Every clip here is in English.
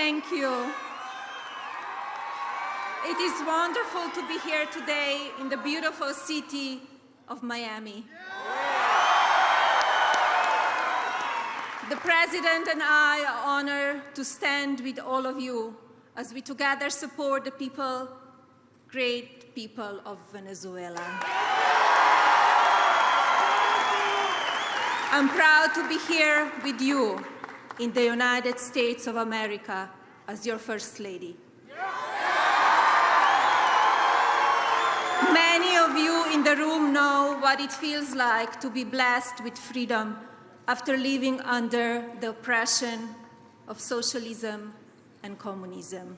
Thank you. It is wonderful to be here today in the beautiful city of Miami. The President and I are honored to stand with all of you as we together support the people, great people of Venezuela. I'm proud to be here with you in the United States of America as your First Lady. Many of you in the room know what it feels like to be blessed with freedom after living under the oppression of socialism and communism.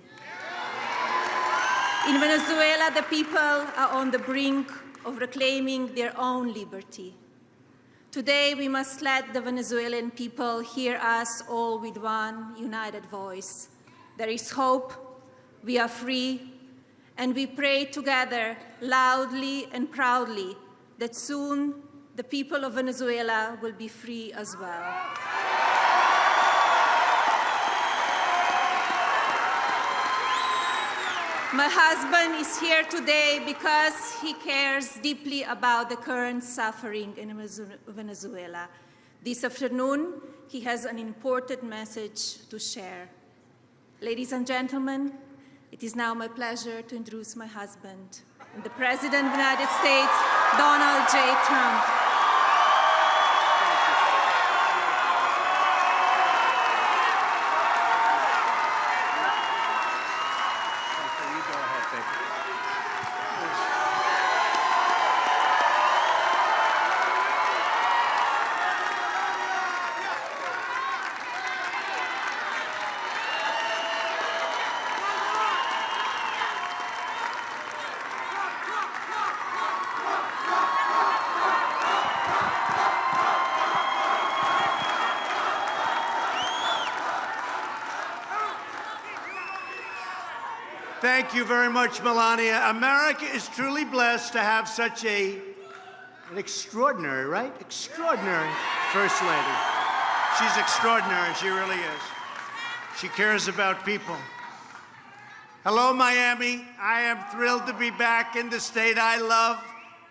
In Venezuela, the people are on the brink of reclaiming their own liberty. Today, we must let the Venezuelan people hear us all with one united voice. There is hope, we are free, and we pray together loudly and proudly that soon the people of Venezuela will be free as well. My husband is here today because he cares deeply about the current suffering in Venezuela. This afternoon, he has an important message to share. Ladies and gentlemen, it is now my pleasure to introduce my husband, the President of the United States, Donald J. Trump. Thank you very much, Melania. America is truly blessed to have such a, an extraordinary, right? Extraordinary First Lady. She's extraordinary, she really is. She cares about people. Hello, Miami. I am thrilled to be back in the state I love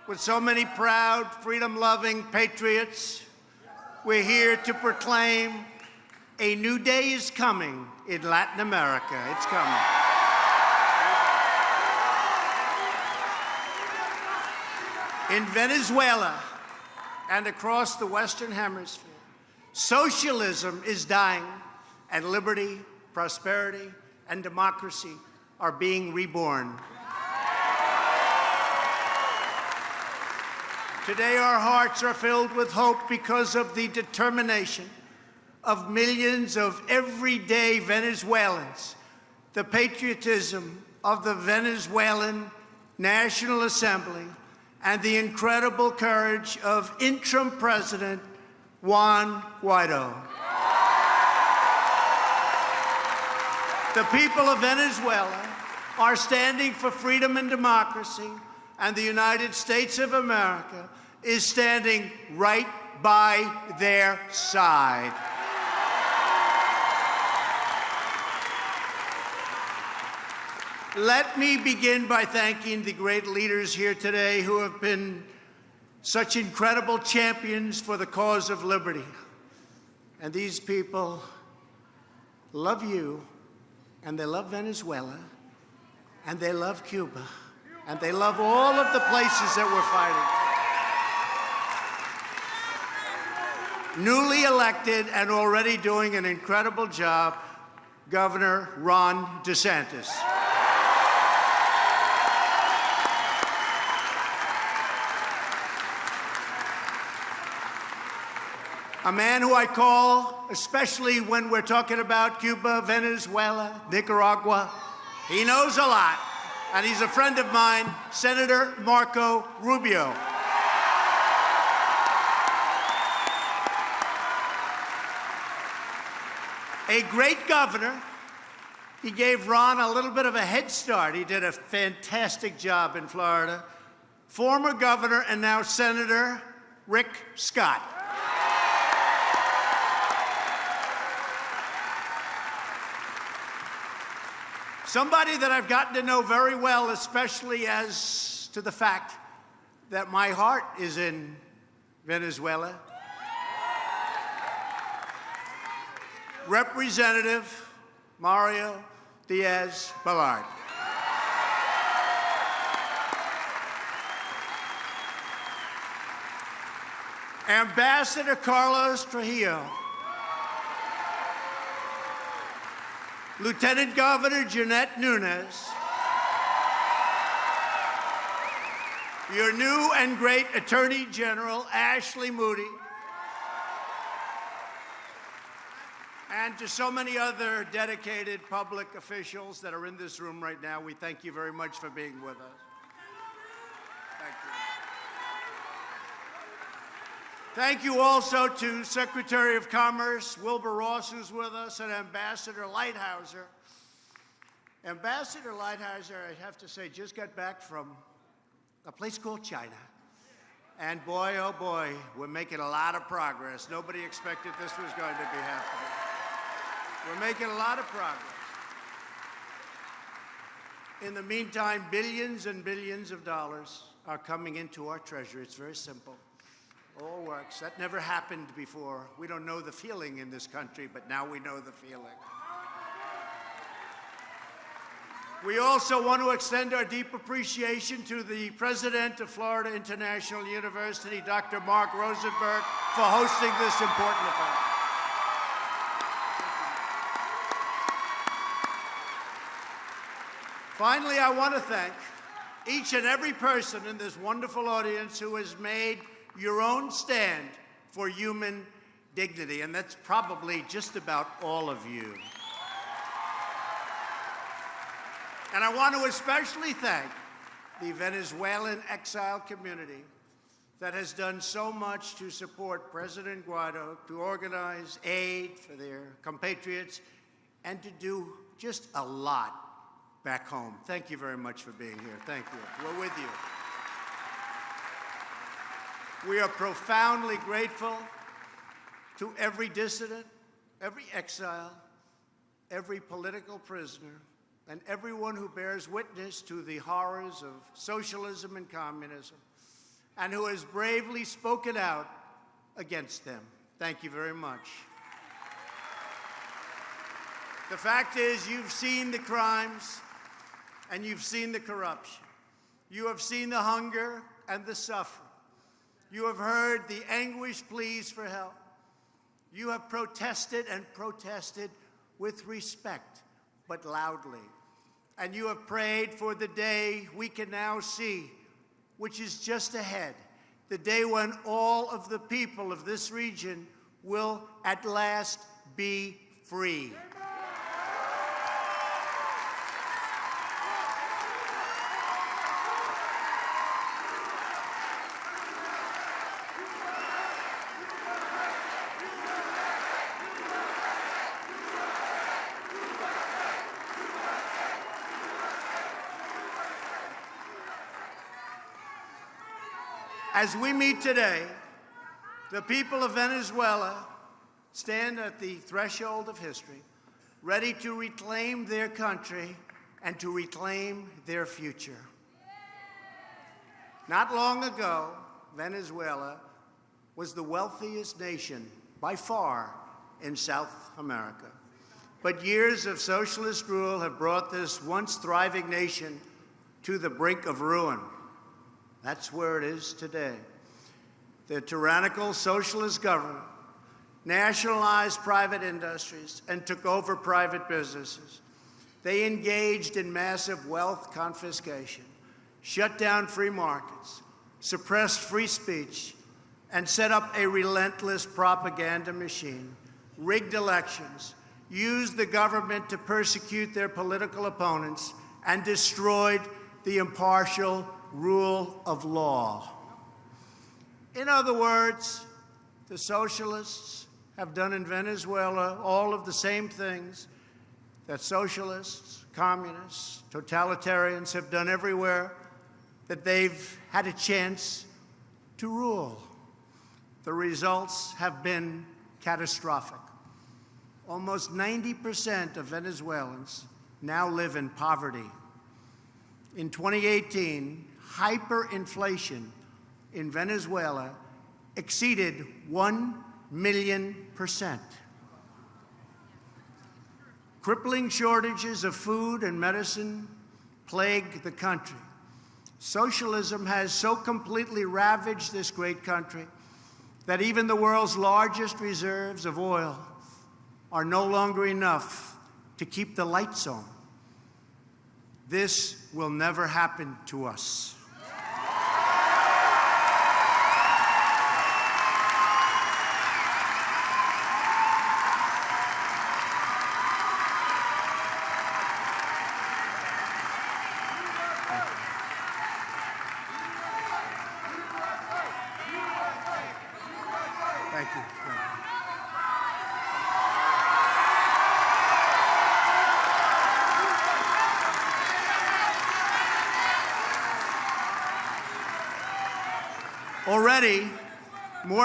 with so many proud, freedom-loving patriots. We're here to proclaim a new day is coming in Latin America. It's coming. In Venezuela and across the Western Hemisphere, socialism is dying and liberty, prosperity, and democracy are being reborn. Today, our hearts are filled with hope because of the determination of millions of everyday Venezuelans, the patriotism of the Venezuelan National Assembly, and the incredible courage of interim President Juan Guaido. The people of Venezuela are standing for freedom and democracy, and the United States of America is standing right by their side. Let me begin by thanking the great leaders here today who have been such incredible champions for the cause of liberty. And these people love you, and they love Venezuela, and they love Cuba, and they love all of the places that we're fighting. Newly elected and already doing an incredible job, Governor Ron DeSantis. A man who I call, especially when we're talking about Cuba, Venezuela, Nicaragua, he knows a lot, and he's a friend of mine, Senator Marco Rubio. A great governor. He gave Ron a little bit of a head start. He did a fantastic job in Florida. Former governor and now Senator Rick Scott. Somebody that I've gotten to know very well, especially as to the fact that my heart is in Venezuela. Representative Mario Diaz Balart. Ambassador Carlos Trujillo. Lieutenant Governor Jeanette Nunez. Your new and great Attorney General, Ashley Moody. And to so many other dedicated public officials that are in this room right now, we thank you very much for being with us. Thank you. Thank you also to Secretary of Commerce Wilbur Ross, who's with us, and Ambassador Lighthizer. Ambassador Lighthizer, I have to say, just got back from a place called China. And boy, oh boy, we're making a lot of progress. Nobody expected this was going to be happening. We're making a lot of progress. In the meantime, billions and billions of dollars are coming into our treasury. It's very simple. All works. That never happened before. We don't know the feeling in this country, but now we know the feeling. We also want to extend our deep appreciation to the president of Florida International University, Dr. Mark Rosenberg, for hosting this important event. Finally, I want to thank each and every person in this wonderful audience who has made your own stand for human dignity, and that's probably just about all of you. And I want to especially thank the Venezuelan exile community that has done so much to support President Guaido, to organize aid for their compatriots, and to do just a lot back home. Thank you very much for being here. Thank you. We're with you. We are profoundly grateful to every dissident, every exile, every political prisoner, and everyone who bears witness to the horrors of socialism and communism, and who has bravely spoken out against them. Thank you very much. The fact is, you've seen the crimes and you've seen the corruption. You have seen the hunger and the suffering. You have heard the anguish pleas for help. You have protested and protested with respect, but loudly. And you have prayed for the day we can now see, which is just ahead, the day when all of the people of this region will at last be free. As we meet today, the people of Venezuela stand at the threshold of history, ready to reclaim their country and to reclaim their future. Not long ago, Venezuela was the wealthiest nation by far in South America. But years of socialist rule have brought this once thriving nation to the brink of ruin. That's where it is today. The tyrannical socialist government nationalized private industries and took over private businesses. They engaged in massive wealth confiscation, shut down free markets, suppressed free speech, and set up a relentless propaganda machine, rigged elections, used the government to persecute their political opponents, and destroyed the impartial rule of law. In other words, the socialists have done in Venezuela all of the same things that socialists, communists, totalitarians have done everywhere that they've had a chance to rule. The results have been catastrophic. Almost 90% of Venezuelans now live in poverty. In 2018, hyperinflation in Venezuela exceeded 1 million percent. Crippling shortages of food and medicine plague the country. Socialism has so completely ravaged this great country that even the world's largest reserves of oil are no longer enough to keep the lights on. This will never happen to us. Thank you. Thank you. Already,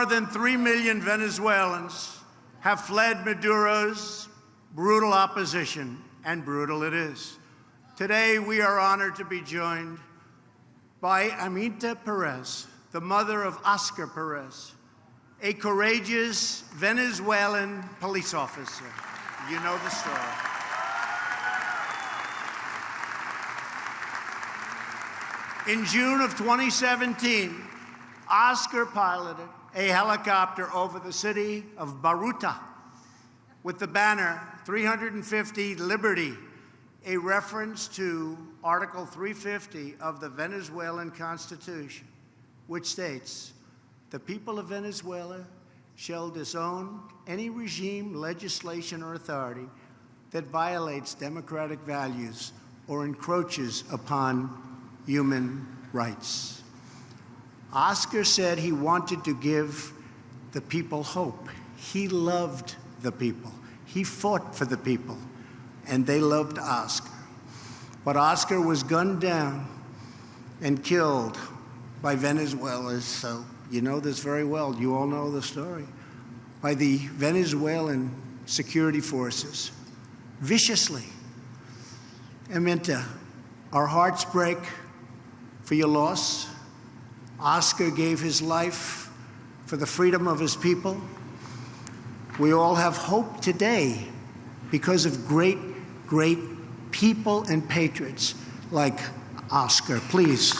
more than 3 million Venezuelans have fled Maduro's brutal opposition, and brutal it is. Today, we are honored to be joined by Aminta Perez, the mother of Oscar Perez, a courageous Venezuelan police officer. You know the story. In June of 2017, Oscar piloted a helicopter over the city of Baruta with the banner 350 Liberty, a reference to Article 350 of the Venezuelan Constitution, which states, the people of Venezuela shall disown any regime, legislation, or authority that violates democratic values or encroaches upon human rights. Oscar said he wanted to give the people hope. He loved the people. He fought for the people, and they loved Oscar. But Oscar was gunned down and killed by Venezuelans, so you know this very well. You all know the story. By the Venezuelan security forces, viciously. Aminta, our hearts break for your loss. Oscar gave his life for the freedom of his people. We all have hope today because of great, great people and patriots like Oscar. Please,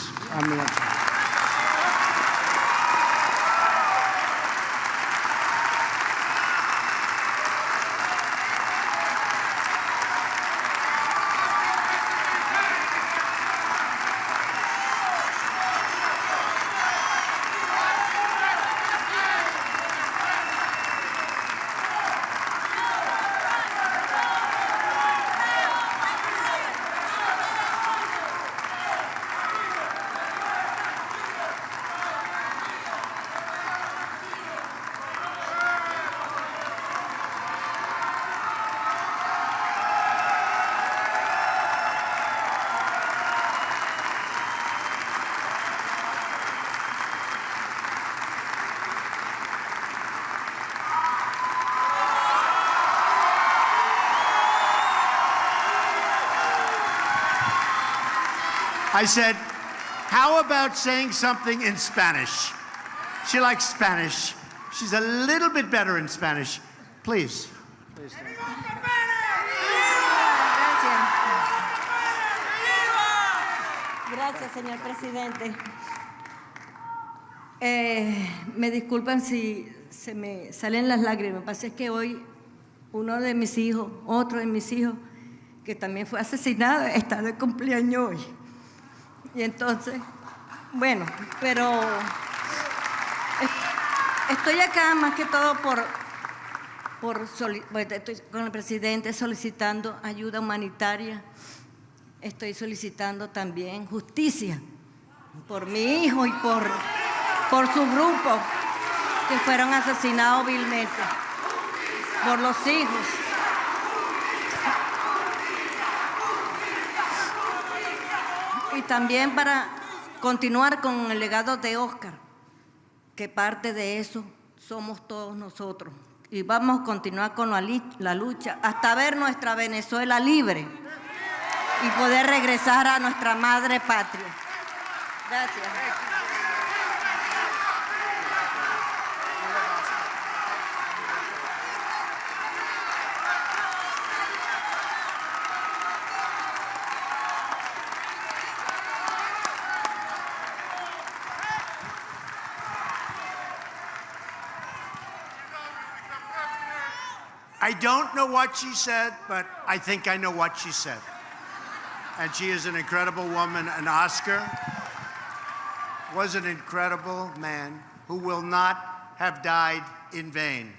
I said, how about saying something in Spanish? She likes Spanish. She's a little bit better in Spanish. Please. Please. Gracias, señor presidente. Eh, me disculpan si se me salen las lágrimas. Lo que pasa es que hoy uno de mis hijos, otro de mis hijos, que también fue asesinado, está de cumpleaños hoy. Y entonces, bueno, pero estoy acá más que todo por, por estoy con el presidente solicitando ayuda humanitaria, estoy solicitando también justicia por mi hijo y por, por su grupo que fueron asesinados vilmente, por los hijos. Y también para continuar con el legado de Oscar, que parte de eso somos todos nosotros. Y vamos a continuar con la lucha hasta ver nuestra Venezuela libre. y poder regresar a nuestra madre patria. Gracias. Don't know what she said, but I think I know what she said. And she is an incredible woman. And Oscar was an incredible man who will not have died in vain.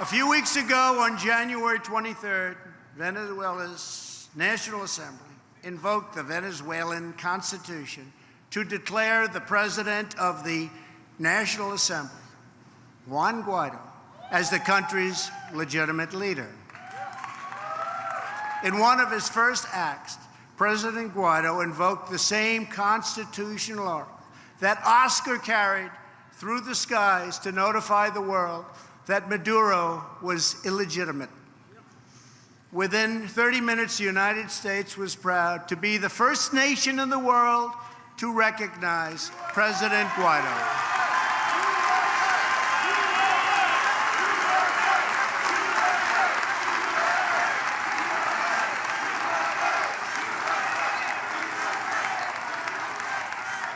A few weeks ago, on January 23rd, Venezuela's National Assembly invoked the Venezuelan Constitution to declare the President of the National Assembly, Juan Guaido, as the country's legitimate leader. In one of his first acts, President Guaido invoked the same constitutional oracle that Oscar carried through the skies to notify the world that Maduro was illegitimate. Within 30 minutes, the United States was proud to be the first nation in the world to recognize President Guaido.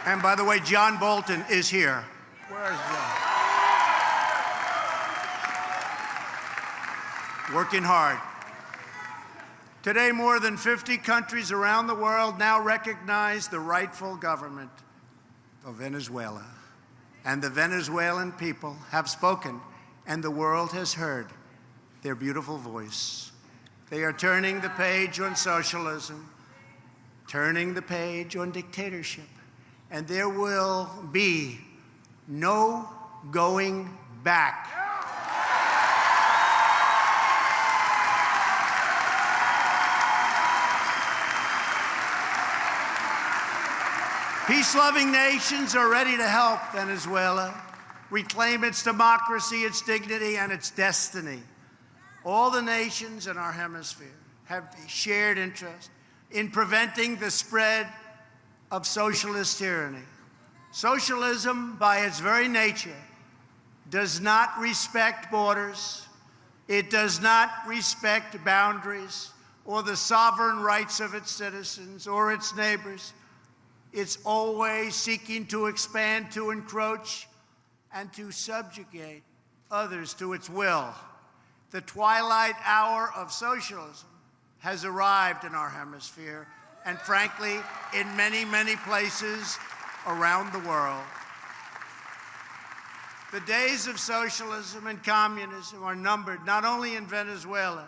And by the way, John Bolton is here. Where is John? Working hard. Today, more than 50 countries around the world now recognize the rightful government of Venezuela. And the Venezuelan people have spoken, and the world has heard their beautiful voice. They are turning the page on socialism, turning the page on dictatorship, and there will be no going back. Peace loving nations are ready to help Venezuela reclaim its democracy, its dignity, and its destiny. All the nations in our hemisphere have shared interest in preventing the spread of socialist tyranny. Socialism, by its very nature, does not respect borders, it does not respect boundaries or the sovereign rights of its citizens or its neighbors. It's always seeking to expand, to encroach, and to subjugate others to its will. The twilight hour of socialism has arrived in our hemisphere, and frankly, in many, many places around the world. The days of socialism and communism are numbered not only in Venezuela,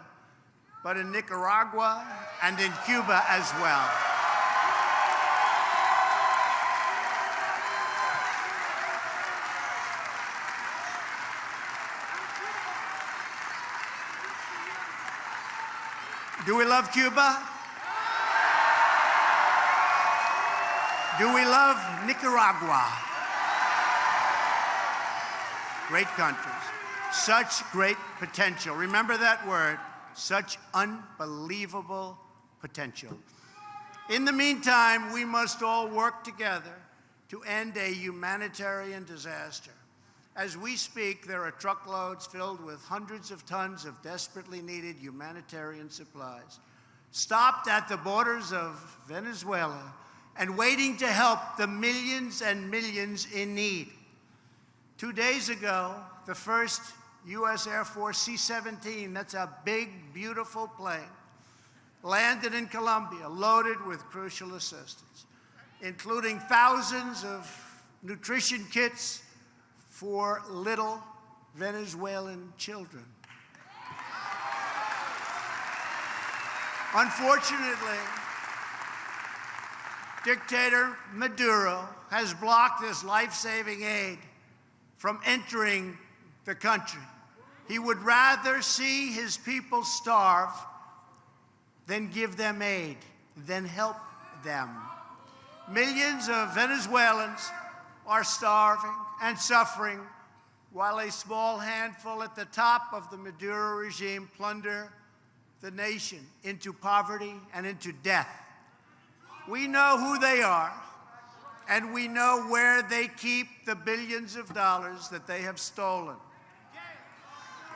but in Nicaragua and in Cuba as well. Do we love Cuba? Do we love Nicaragua? Great countries. Such great potential. Remember that word. Such unbelievable potential. In the meantime, we must all work together to end a humanitarian disaster. As we speak, there are truckloads filled with hundreds of tons of desperately needed humanitarian supplies, stopped at the borders of Venezuela and waiting to help the millions and millions in need. Two days ago, the first U.S. Air Force C-17, that's a big, beautiful plane, landed in Colombia loaded with crucial assistance, including thousands of nutrition kits for little Venezuelan children. Unfortunately, dictator Maduro has blocked this life-saving aid from entering the country. He would rather see his people starve than give them aid, than help them. Millions of Venezuelans are starving and suffering, while a small handful at the top of the Maduro regime plunder the nation into poverty and into death. We know who they are, and we know where they keep the billions of dollars that they have stolen.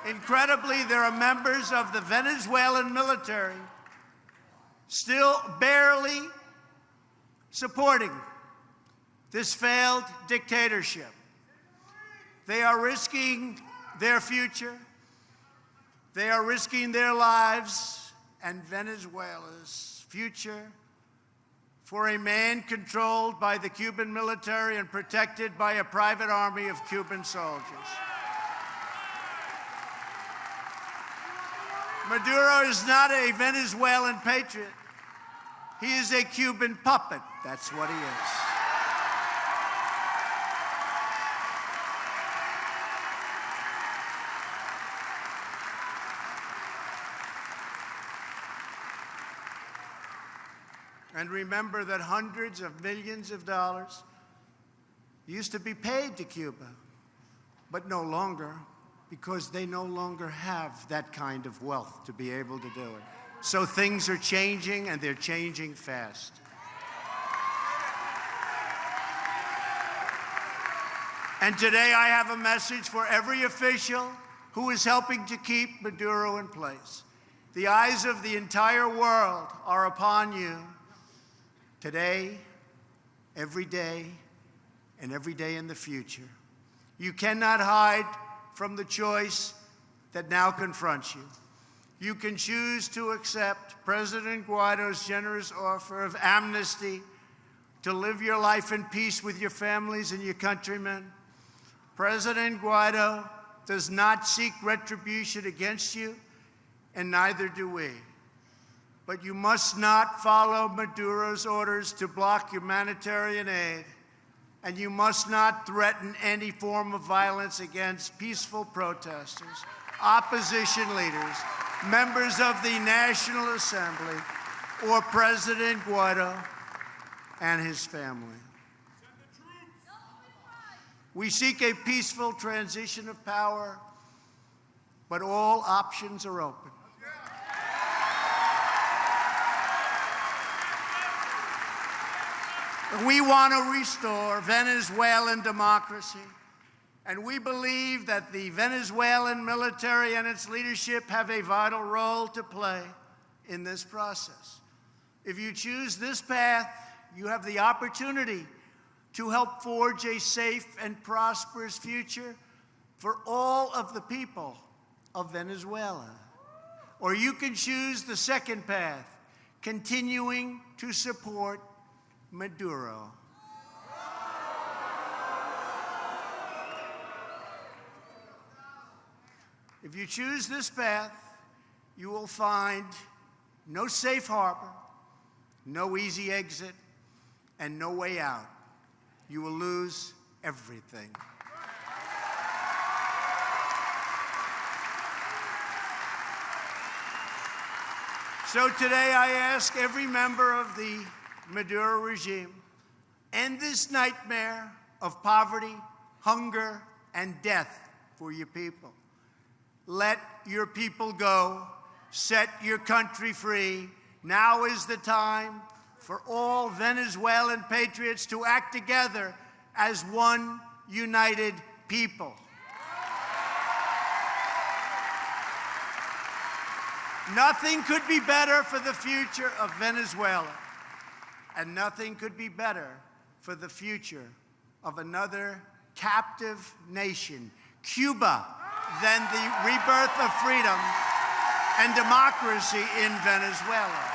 Incredibly, there are members of the Venezuelan military still barely supporting this failed dictatorship. They are risking their future, they are risking their lives and Venezuela's future for a man controlled by the Cuban military and protected by a private army of Cuban soldiers. Maduro is not a Venezuelan patriot. He is a Cuban puppet. That's what he is. And remember that hundreds of millions of dollars used to be paid to Cuba, but no longer because they no longer have that kind of wealth to be able to do it. So things are changing and they're changing fast. And today I have a message for every official who is helping to keep Maduro in place. The eyes of the entire world are upon you today, every day, and every day in the future. You cannot hide from the choice that now confronts you. You can choose to accept President Guaido's generous offer of amnesty to live your life in peace with your families and your countrymen. President Guaido does not seek retribution against you, and neither do we. But you must not follow Maduro's orders to block humanitarian aid and you must not threaten any form of violence against peaceful protesters, opposition leaders, members of the National Assembly, or President Guaido and his family. We seek a peaceful transition of power, but all options are open. We want to restore Venezuelan democracy. And we believe that the Venezuelan military and its leadership have a vital role to play in this process. If you choose this path, you have the opportunity to help forge a safe and prosperous future for all of the people of Venezuela. Or you can choose the second path, continuing to support Maduro. If you choose this path, you will find no safe harbor, no easy exit, and no way out. You will lose everything. So today I ask every member of the Maduro regime end this nightmare of poverty, hunger, and death for your people. Let your people go. Set your country free. Now is the time for all Venezuelan patriots to act together as one united people. Nothing could be better for the future of Venezuela. And nothing could be better for the future of another captive nation, Cuba, than the rebirth of freedom and democracy in Venezuela.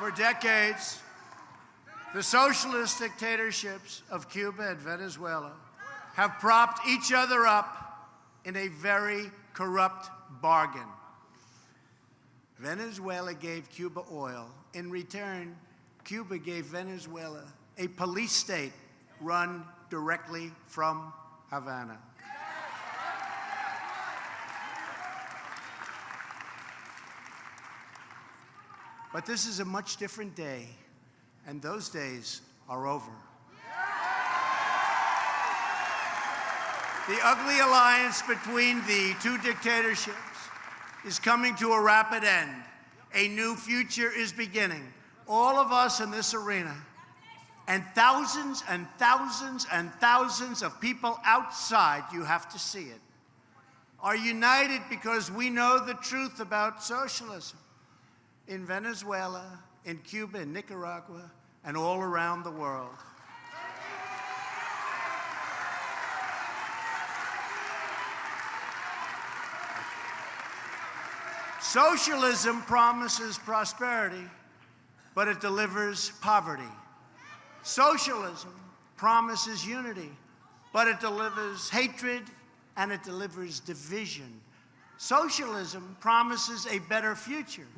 For decades, the socialist dictatorships of Cuba and Venezuela have propped each other up in a very corrupt bargain. Venezuela gave Cuba oil. In return, Cuba gave Venezuela a police state run directly from Havana. But this is a much different day, and those days are over. The ugly alliance between the two dictatorships is coming to a rapid end. A new future is beginning. All of us in this arena, and thousands and thousands and thousands of people outside, you have to see it, are united because we know the truth about socialism in Venezuela, in Cuba, in Nicaragua, and all around the world. Socialism promises prosperity, but it delivers poverty. Socialism promises unity, but it delivers hatred and it delivers division. Socialism promises a better future,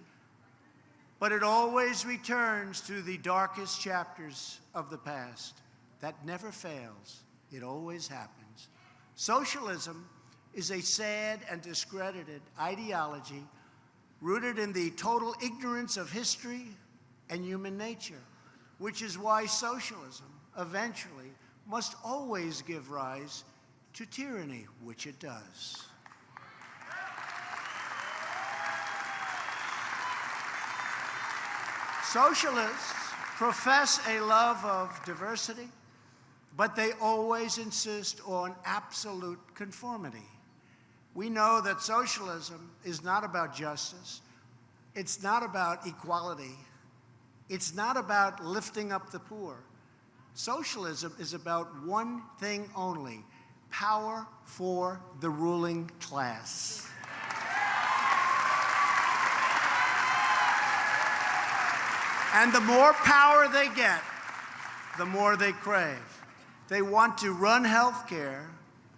but it always returns to the darkest chapters of the past. That never fails, it always happens. Socialism is a sad and discredited ideology rooted in the total ignorance of history and human nature, which is why socialism eventually must always give rise to tyranny, which it does. Socialists profess a love of diversity, but they always insist on absolute conformity. We know that socialism is not about justice. It's not about equality. It's not about lifting up the poor. Socialism is about one thing only power for the ruling class. And the more power they get, the more they crave. They want to run healthcare,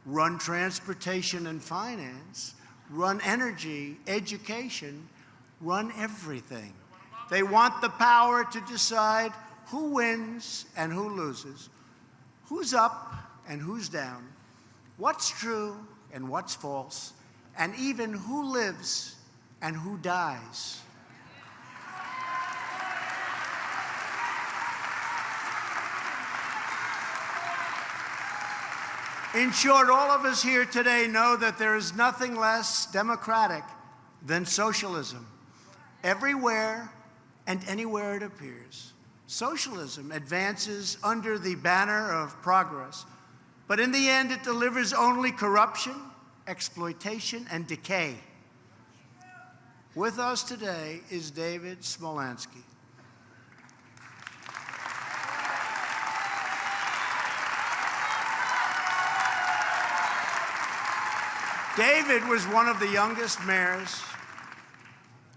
run transportation and finance, run energy, education, run everything. They want the power to decide who wins and who loses, who's up and who's down, what's true and what's false, and even who lives and who dies. In short, all of us here today know that there is nothing less democratic than socialism. Everywhere and anywhere it appears, socialism advances under the banner of progress, but in the end, it delivers only corruption, exploitation, and decay. With us today is David Smolansky. David was one of the youngest mayors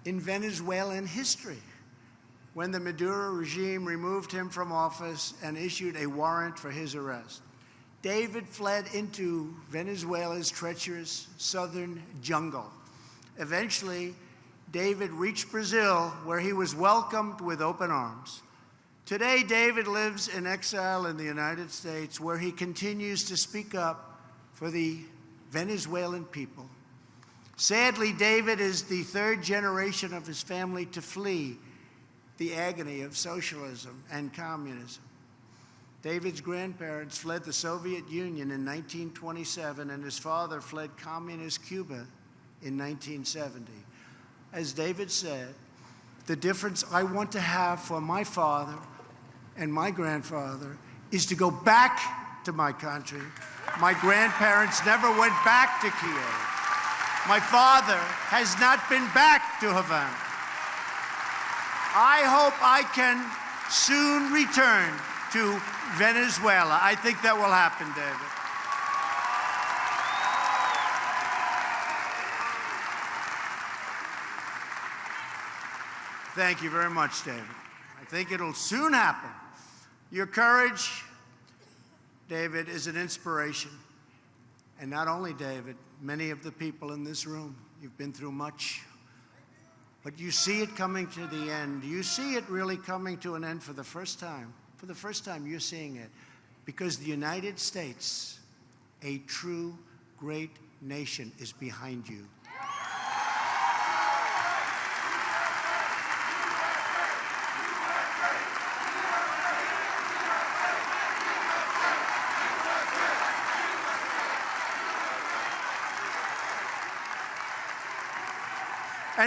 in Venezuelan history when the Maduro regime removed him from office and issued a warrant for his arrest. David fled into Venezuela's treacherous southern jungle. Eventually, David reached Brazil, where he was welcomed with open arms. Today, David lives in exile in the United States, where he continues to speak up for the Venezuelan people. Sadly, David is the third generation of his family to flee the agony of socialism and communism. David's grandparents fled the Soviet Union in 1927, and his father fled communist Cuba in 1970. As David said, the difference I want to have for my father and my grandfather is to go back to my country my grandparents never went back to Kiev. My father has not been back to Havana. I hope I can soon return to Venezuela. I think that will happen, David. Thank you very much, David. I think it'll soon happen. Your courage David, is an inspiration. And not only David, many of the people in this room, you've been through much. But you see it coming to the end. You see it really coming to an end for the first time. For the first time, you're seeing it. Because the United States, a true great nation, is behind you.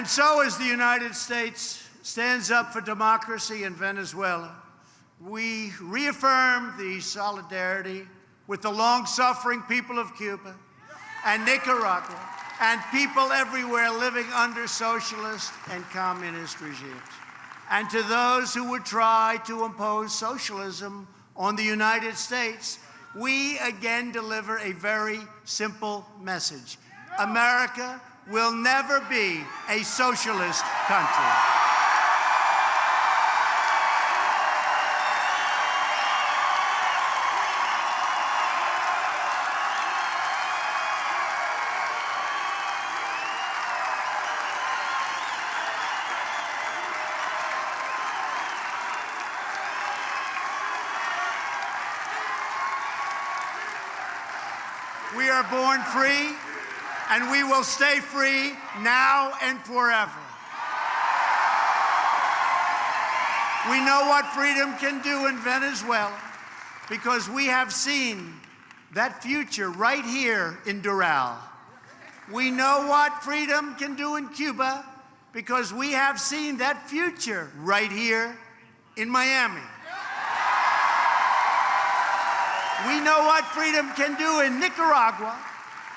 And so, as the United States stands up for democracy in Venezuela, we reaffirm the solidarity with the long suffering people of Cuba and Nicaragua and people everywhere living under socialist and communist regimes. And to those who would try to impose socialism on the United States, we again deliver a very simple message America will never be a socialist country. We are born free, and we will stay free now and forever. We know what freedom can do in Venezuela because we have seen that future right here in Doral. We know what freedom can do in Cuba because we have seen that future right here in Miami. We know what freedom can do in Nicaragua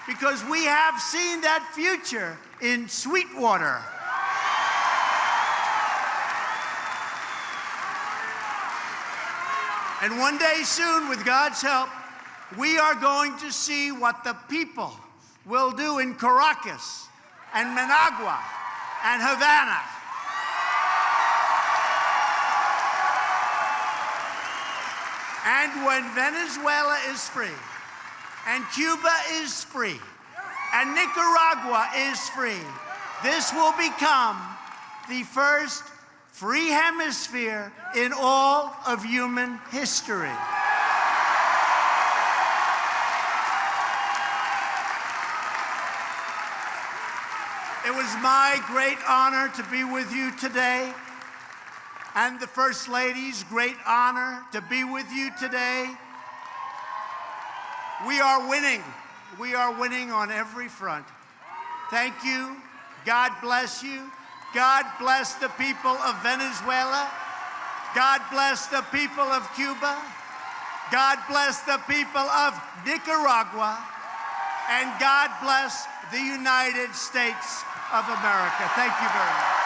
because we have seen that future in Sweetwater. And one day soon, with God's help, we are going to see what the people will do in Caracas and Managua and Havana. And when Venezuela is free, and Cuba is free, and Nicaragua is free, this will become the first free hemisphere in all of human history. It was my great honor to be with you today, and the First Lady's great honor to be with you today. We are winning. We are winning on every front. Thank you. God bless you. God bless the people of Venezuela. God bless the people of Cuba. God bless the people of Nicaragua. And God bless the United States of America. Thank you very much.